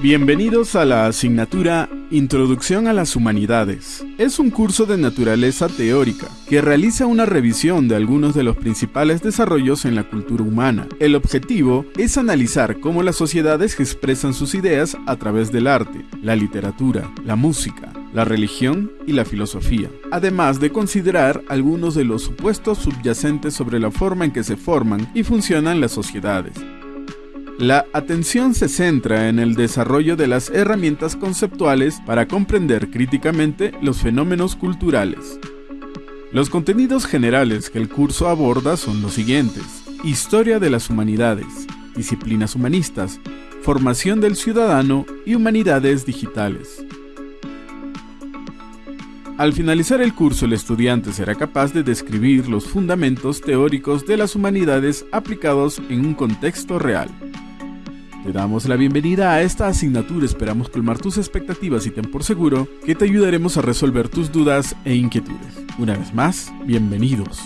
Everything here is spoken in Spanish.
Bienvenidos a la asignatura Introducción a las Humanidades. Es un curso de naturaleza teórica que realiza una revisión de algunos de los principales desarrollos en la cultura humana. El objetivo es analizar cómo las sociedades expresan sus ideas a través del arte, la literatura, la música, la religión y la filosofía, además de considerar algunos de los supuestos subyacentes sobre la forma en que se forman y funcionan las sociedades. La atención se centra en el desarrollo de las herramientas conceptuales para comprender críticamente los fenómenos culturales. Los contenidos generales que el curso aborda son los siguientes. Historia de las humanidades, disciplinas humanistas, formación del ciudadano y humanidades digitales. Al finalizar el curso, el estudiante será capaz de describir los fundamentos teóricos de las humanidades aplicados en un contexto real. Te damos la bienvenida a esta asignatura, esperamos colmar tus expectativas y ten por seguro que te ayudaremos a resolver tus dudas e inquietudes. Una vez más, bienvenidos.